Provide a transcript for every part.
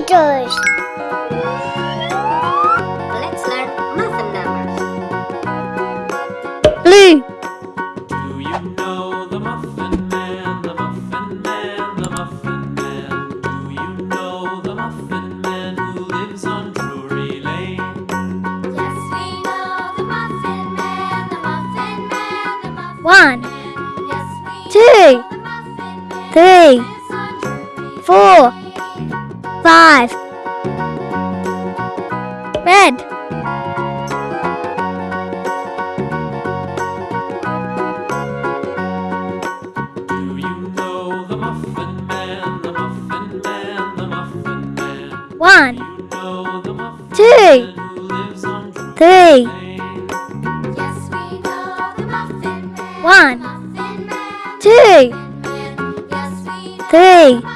letters. Let's learn muffin numbers. Blue. Do you know the Muffin Man, the Muffin Man, the Muffin Man? Do you know the Muffin Man who lives on Drury Lane? Yes, we know the Muffin Man, the Muffin Man, the Muffin One, Yes, we two, know the Muffin Man three, lives on Drury four, Lane. Five. Red. Do you know the Muffin Man, the Muffin Man, the Muffin Man? One, You know two, Man who lives on Drury three. Yes, we know the Muffin Man, One, Muffin Man, two, Yes, three,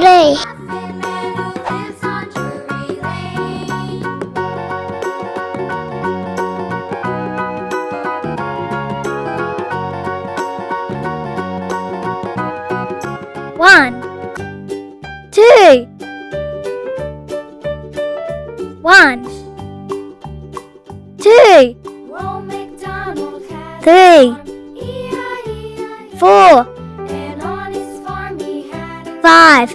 Lane. one, two, one, two, three, a farm, E-I-E-I-O. four, And on his farm he had a five,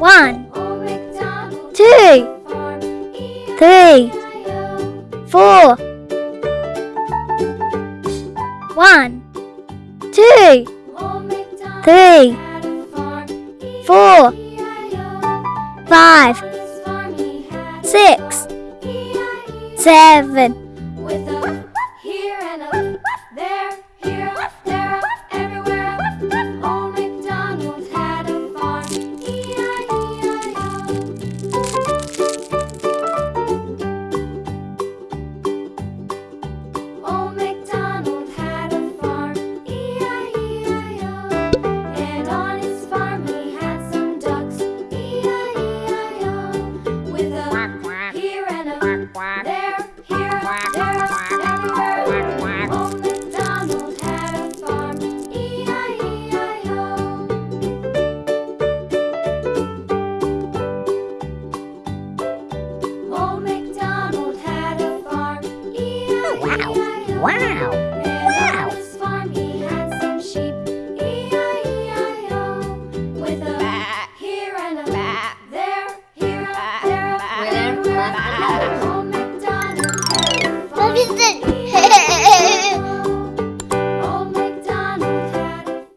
one, two, three, four, one, two, three, four, five, six, seven, quack. They're here, quack, there, quack, everywhere. Old MacDonald had a farm, E-I-E-I-O. Old MacDonald had a farm, E-I-E-I-O. Wow. wow.